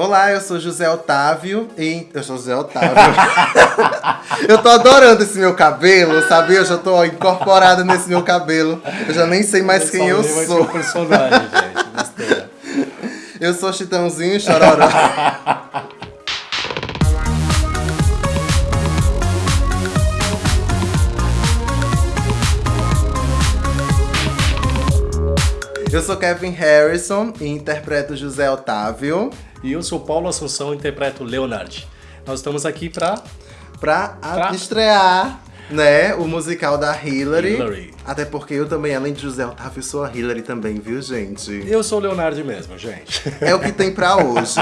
Olá, eu sou José Otávio e. Eu sou José Otávio. eu tô adorando esse meu cabelo, sabe? Eu já tô incorporada nesse meu cabelo. Eu já nem sei mais quem eu sou. personagem, gente. Eu sou Chitãozinho Chororó. Eu sou Kevin Harrison e interpreto José Otávio. E eu sou Paulo Assunção e interpreto Leonard. Nós estamos aqui para pra, pra estrear né, o musical da Hillary. Hillary. Até porque eu também, além de José Otávio, sou a Hillary também, viu, gente? Eu sou o Leonardo mesmo, gente. É o que tem pra hoje.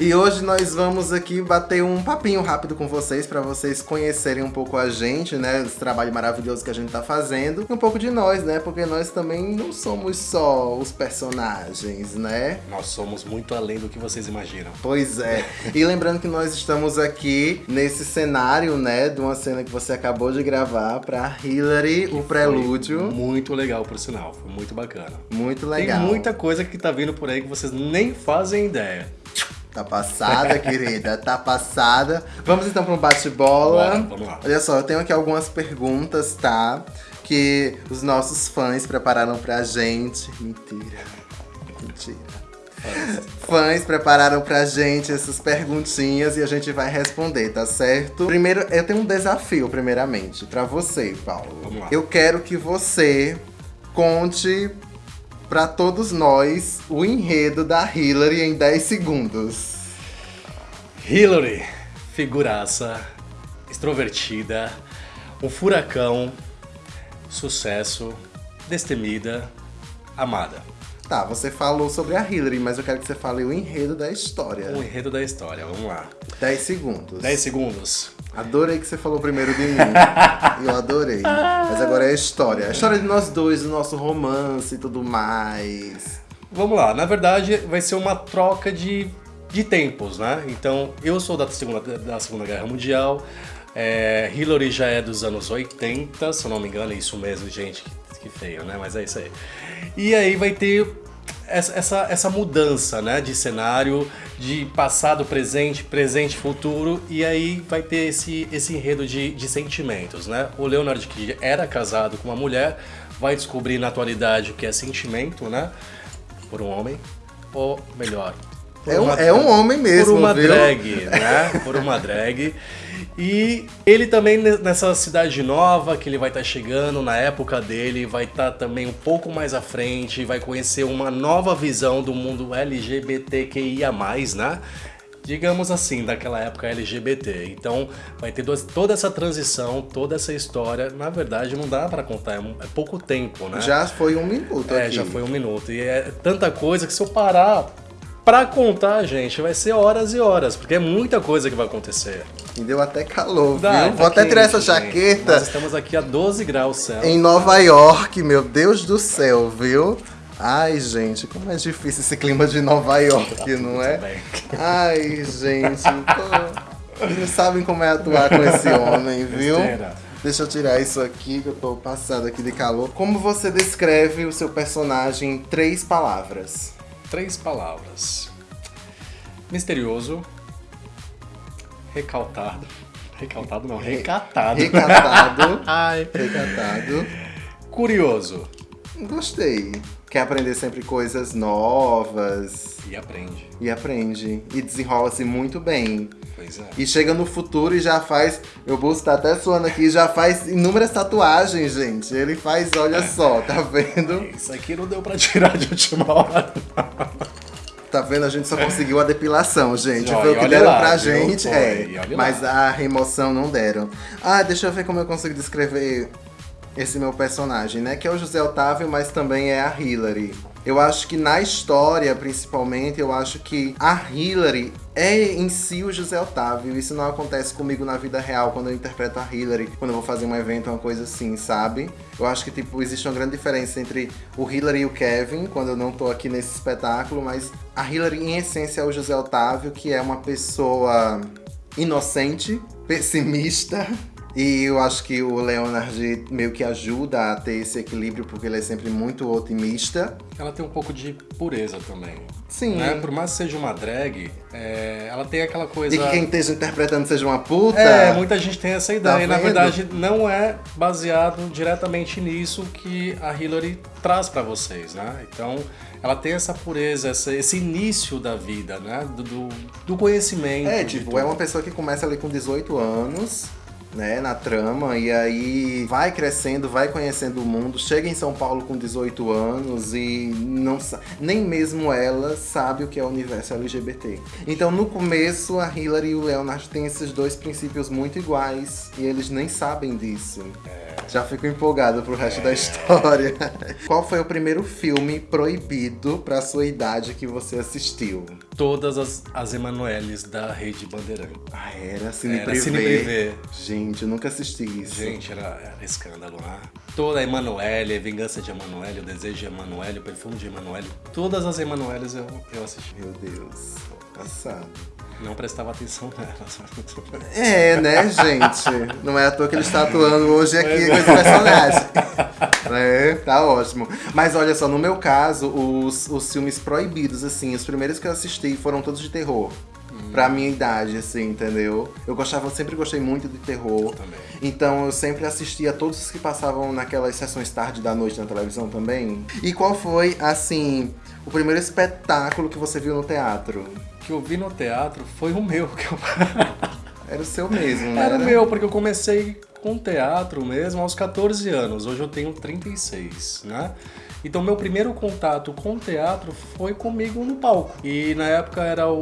e hoje nós vamos aqui bater um papinho rápido com vocês, para vocês conhecerem um pouco a gente, né? Esse trabalho maravilhoso que a gente tá fazendo. E um pouco de nós, né? Porque nós também não somos só os personagens, né? Nós somos muito além do que vocês imaginam. Pois é. E lembrando que nós estamos aqui nesse cenário, né? De uma cena que você acabou de gravar pra Hillary, que o prelúdio muito legal, por sinal. Foi muito bacana. Muito legal. Tem muita coisa que tá vindo por aí que vocês nem fazem ideia. Tá passada, querida, tá passada. Vamos então para um bate-bola. Vamos lá. Olha só, eu tenho aqui algumas perguntas, tá? Que os nossos fãs prepararam pra gente. Mentira. Mentira. Fãs prepararam pra gente essas perguntinhas e a gente vai responder, tá certo? Primeiro, eu tenho um desafio, primeiramente, pra você, Paulo. Vamos lá. Eu quero que você conte pra todos nós o enredo da Hillary em 10 segundos. Hillary, figuraça, extrovertida, um furacão, sucesso, destemida, amada. Tá, você falou sobre a Hillary, mas eu quero que você fale o enredo da história. O enredo da história, vamos lá. 10 segundos. 10 segundos. Adorei que você falou primeiro de mim. eu adorei. Mas agora é a história. A história de nós dois, do nosso romance e tudo mais. Vamos lá, na verdade vai ser uma troca de, de tempos, né? Então, eu sou da Segunda, da segunda Guerra Mundial, é, Hillary já é dos anos 80, se eu não me engano, é isso mesmo, gente, que, que feio, né? Mas é isso aí. E aí vai ter essa, essa, mudança né, de cenário, de passado, presente, presente, futuro, e aí vai ter esse, esse enredo de, de sentimentos. Né? O Leonard, que era casado com uma mulher, vai descobrir na atualidade o que é sentimento né, por um homem, ou melhor, é um, é um homem mesmo, Por uma viu? drag, né? Por uma drag. E ele também nessa cidade nova que ele vai estar tá chegando, na época dele, vai estar tá também um pouco mais à frente, vai conhecer uma nova visão do mundo LGBTQIA+, né? digamos assim, daquela época LGBT. Então vai ter toda essa transição, toda essa história. Na verdade, não dá para contar, é, é, pouco tempo, né? Já foi um minuto. É, aqui. já foi um minuto. E é tanta coisa que se eu parar Pra contar, gente, vai ser horas e horas, porque é muita coisa que vai acontecer. Me deu até calor, Dá, viu? Tá Vou até tirar essa jaqueta. Nós estamos aqui a 12 graus céu. Em Nova York, meu Deus do céu, viu? Ai, gente, como é difícil esse clima de Nova York, não é? Bem. Ai, gente, não sabem como é atuar com esse homem, viu? Deixa eu tirar isso aqui, que eu tô passado aqui de calor. Como você descreve o seu personagem em três palavras? Três palavras. Misterioso. Recaltado. Recaltado não, recatado. Recatado. Ai. Recatado. Curioso. Gostei. Quer aprender sempre coisas novas. E aprende. E aprende. E desenrola-se muito bem. Pois é. E chega no futuro e já faz. Meu bolso tá até suando aqui, já faz inúmeras tatuagens, gente. Ele faz, olha só, tá vendo? Isso aqui não deu pra tirar de última hora. Tá vendo? A gente só conseguiu a depilação, gente. Ó, Foi o que deram lá, pra gente. Foi, é. Mas lá. a remoção não deram. Ah, deixa eu ver como eu consigo descrever esse meu personagem, né? Que é o José Otávio, mas também é a Hillary. Eu acho que na história, principalmente, eu acho que a Hillary é em si o José Otávio. Isso não acontece comigo na vida real, quando eu interpreto a Hillary, quando eu vou fazer um evento, uma coisa assim, sabe? Eu acho que, tipo, existe uma grande diferença entre o Hillary e o Kevin, quando eu não tô aqui nesse espetáculo, mas a Hillary, em essência, é o José Otávio, que é uma pessoa inocente, pessimista, E eu acho que o Leonard meio que ajuda a ter esse equilíbrio, porque ele é sempre muito otimista. Ela tem um pouco de pureza também. Sim. Né? Por mais que seja uma drag, é, ela tem aquela coisa. E que quem esteja interpretando seja uma puta. É, muita gente tem essa ideia. Tá e na verdade, não é baseado diretamente nisso que a Hillary traz pra vocês, né? Então, ela tem essa pureza, essa- esse início da vida, né? Do, do, do conhecimento. É, tipo, é uma pessoa que começa ali com 18 anos, né, na trama, e aí vai crescendo, vai conhecendo o mundo, chega em São Paulo com 18 anos e não nem mesmo ela sabe o que é o universo LGBT. Então, no começo, a Hillary e o Leonard têm esses dois princípios muito iguais e eles nem sabem disso. Já fico empolgado pro resto da história. Qual foi o primeiro filme proibido pra sua idade que você assistiu? Todas as, as Emanueles da Rede Bandeirante. Ah, era Cine Era Privé. Cine Privé. Gente, eu nunca assisti isso. Gente, era, era escândalo, né? Toda a Emanuele, a Vingança de Emanuele, o Desejo de Emanuele, o Perfume de Emanuele, todas as Emanueles eu, eu assisti. Meu Deus, passado. Não prestava atenção nelas. É, né, gente? Não é à toa que ele está atuando hoje aqui com esse personagem. É, tá ótimo. Mas olha só, no meu caso, os, os filmes proibidos, assim, os primeiros que eu assisti foram todos de terror. Pra minha idade, assim, entendeu? Eu gostava, sempre gostei muito de terror. Também. Então eu sempre assistia todos os que passavam naquelas sessões tarde da noite na televisão também. E qual foi, assim, o primeiro espetáculo que você viu no teatro? Que eu vi no teatro foi o meu. Que eu... Era o seu mesmo, né? Era o meu, porque eu comecei com teatro mesmo aos 14 anos. Hoje eu tenho 36, né? Então meu primeiro contato com teatro foi comigo no palco. E na época era o,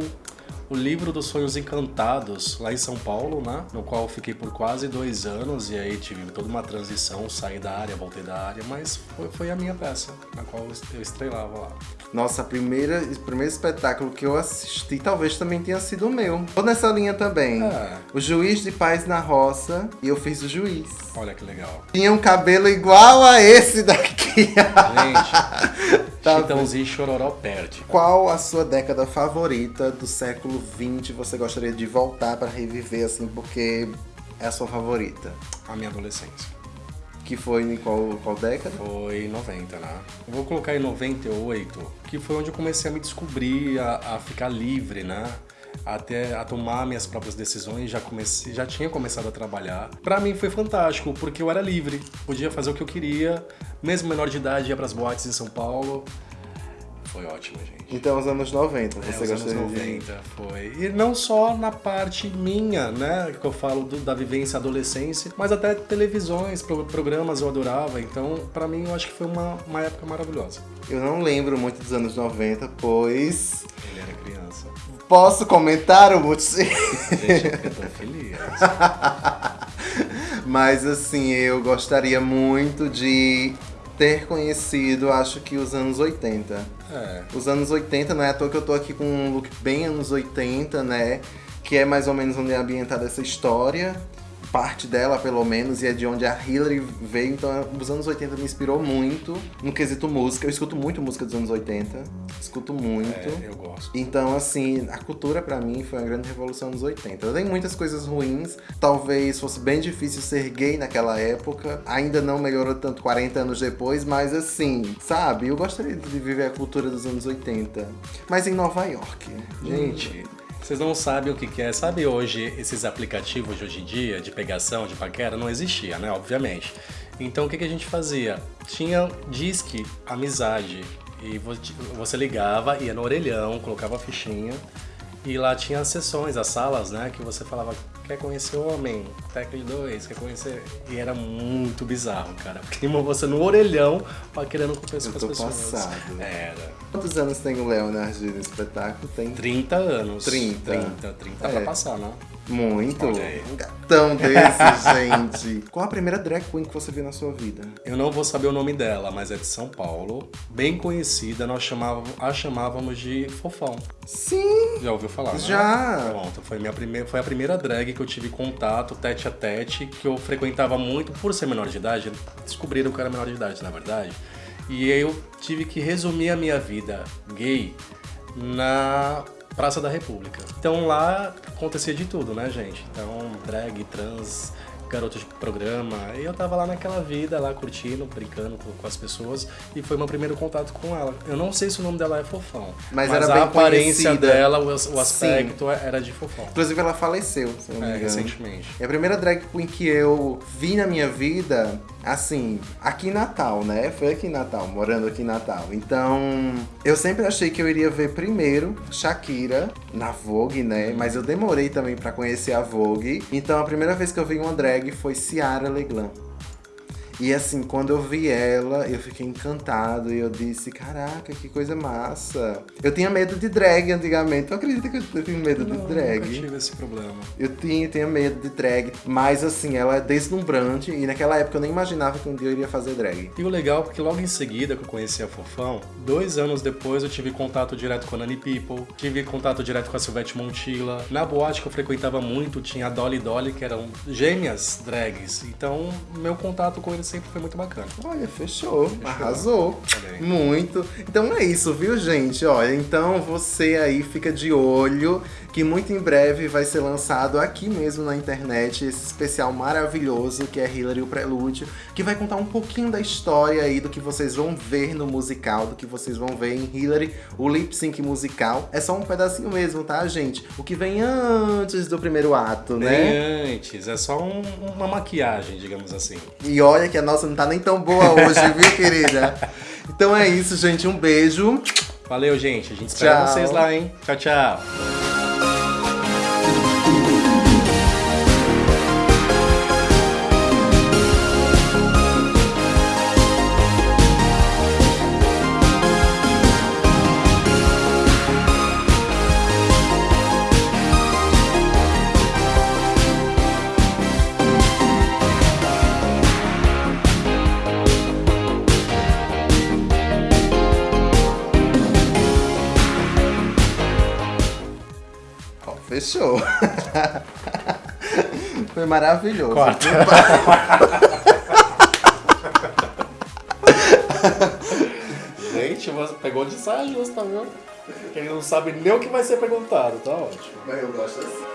o livro dos sonhos encantados, lá em São Paulo, né? No qual eu fiquei por quase dois anos e aí tive toda uma transição, saí da área, voltei da área, mas foi, foi a minha peça, na qual eu estrelava lá. Nossa, primeira, o primeiro espetáculo que eu assisti talvez também tenha sido o meu. Tô nessa linha também. É. O Juiz de Paz na Roça e eu fiz o juiz. Olha que legal. Tinha um cabelo igual a esse daqui. Gente, Tá Chitãozinho e Chororó perde. Qual a sua década favorita do século XX você gostaria de voltar pra reviver, assim, porque é a sua favorita? A minha adolescência. Que foi em qual, qual década? Foi em 90, né? Eu vou colocar em 98, que foi onde eu comecei a me descobrir, a, a ficar livre, né? Até a tomar minhas próprias decisões, já comecei, já tinha começado a trabalhar. Pra mim foi fantástico, porque eu era livre, podia fazer o que eu queria, mesmo menor de idade ia pras boates em São Paulo. Foi ótimo, gente. Então, os anos 90, É, você os anos gostaria de... 90 foi. E não só na parte minha, né? Que eu falo do- da vivência adolescência, mas até televisões, pro- programas eu adorava. Então, pra mim, eu acho que foi uma, uma época maravilhosa. Eu não lembro muito dos anos 90, pois... Ele era criança. Posso comentar o motivo? Gente, eu tô feliz. Mas assim, eu gostaria muito de ter conhecido, acho que os anos 80. É. Os anos 80, não é à toa que eu tô aqui com um look bem anos 80, né? Que é mais ou menos onde é ambientada essa história. Parte dela, pelo menos, e é de onde a Hillary veio. Então, os anos 80 me inspirou muito no quesito música. Eu escuto muito música dos anos 80. Escuto muito. É, eu gosto. Então, assim, a cultura pra mim foi uma grande revolução nos 80. Tem muitas coisas ruins, talvez fosse bem difícil ser gay naquela época. Ainda não melhorou tanto 40 anos depois, mas assim, sabe? Eu gostaria de viver a cultura dos anos 80. Mas em Nova York. Gente, vocês não sabem o que é. Sabe hoje, esses aplicativos de hoje em dia, de pegação, de paquera, não existia, né? Obviamente. Então, o que, que a gente fazia? Tinha disque amizade. E vo- você ligava, ia no orelhão, colocava a fichinha. E lá tinha as sessões, as salas, né? Que você falava, quer conhecer homem, técnico de dois, quer conhecer... E era muito bizarro, cara. Porque você no orelhão, querendo conhecer Eu as pessoas. passado. Era. Quantos anos tem o Leonard no espetáculo? Tem 30 anos. 30. 30, 30 É. pra passar, né? muito. Um gatão desse, gente. Qual a primeira drag queen que você viu na sua vida? Eu não vou saber o nome dela, mas é de São Paulo. Bem conhecida, nós chamávamos, a chamávamos de Fofão. Sim! Já ouviu falar? né? Já. Pronto, foi, minha primeira, foi a primeira drag que eu tive contato, tete a tete, que eu frequentava muito por ser menor de idade. Descobriram que eu era menor de idade, na verdade. E eu tive que resumir a minha vida gay na Praça da República. Então lá acontecia de tudo, né, gente? Então, drag, trans, garoto de programa. E eu tava lá naquela vida, lá curtindo, brincando com, com as pessoas. E foi meu primeiro contato com ela. Eu não sei se o nome dela é Fofão. Mas Mas, era a aparência conhecida. dela, o, o aspecto era de Fofão. Inclusive ela faleceu, se não me É, engano. recentemente. E a primeira drag queen que eu vi na minha vida, assim, aqui em Natal, né? Foi aqui em Natal, morando aqui em Natal. Então, eu sempre achei que eu iria ver primeiro Shakira na Vogue, né? Mas eu demorei também pra conhecer a Vogue. Então, a primeira vez que eu vi uma drag foi Ciara Leglan. E assim, quando eu vi ela, eu fiquei encantado e eu disse, caraca, que coisa massa. Eu tinha medo de drag antigamente. Tu acredita que eu tinha medo Não, de drag? nunca tive esse problema. Eu tinha, tinha medo de drag, mas assim, ela é deslumbrante e naquela época eu nem imaginava que um dia eu iria fazer drag. E o legal é porque logo em seguida que eu conheci a Fofão, dois anos depois eu tive contato direto com a Nani People, tive contato direto com a Silvete Montilla. Na boate que eu frequentava muito tinha a Dolly Dolly, que eram gêmeas drags. Então meu contato com eles sempre foi muito bacana. Olha, fechou, arrasou. Olha aí. Muito. Então é isso, viu, gente? Olha, então você aí fica de olho que muito em breve vai ser lançado aqui mesmo na internet esse especial maravilhoso que é Hillary o Prelúdio, que vai contar um pouquinho da história aí do que vocês vão ver no musical, do que vocês vão ver em Hillary, o lip sync musical. É só um pedacinho mesmo, tá, gente? O que vem antes do primeiro ato, né? Antes, é só um- uma maquiagem, digamos assim. E olha que a nossa não tá nem tão boa hoje, viu, querida? Então é isso, gente. Um beijo. Valeu, gente. A gente espera Tchau. vocês lá, hein? Tchau, tchau. Fechou. Foi maravilhoso. Corta. Gente, você pegou de saia justa, viu? Quem não sabe nem o que vai ser perguntado, tá ótimo. Eu gosto assim.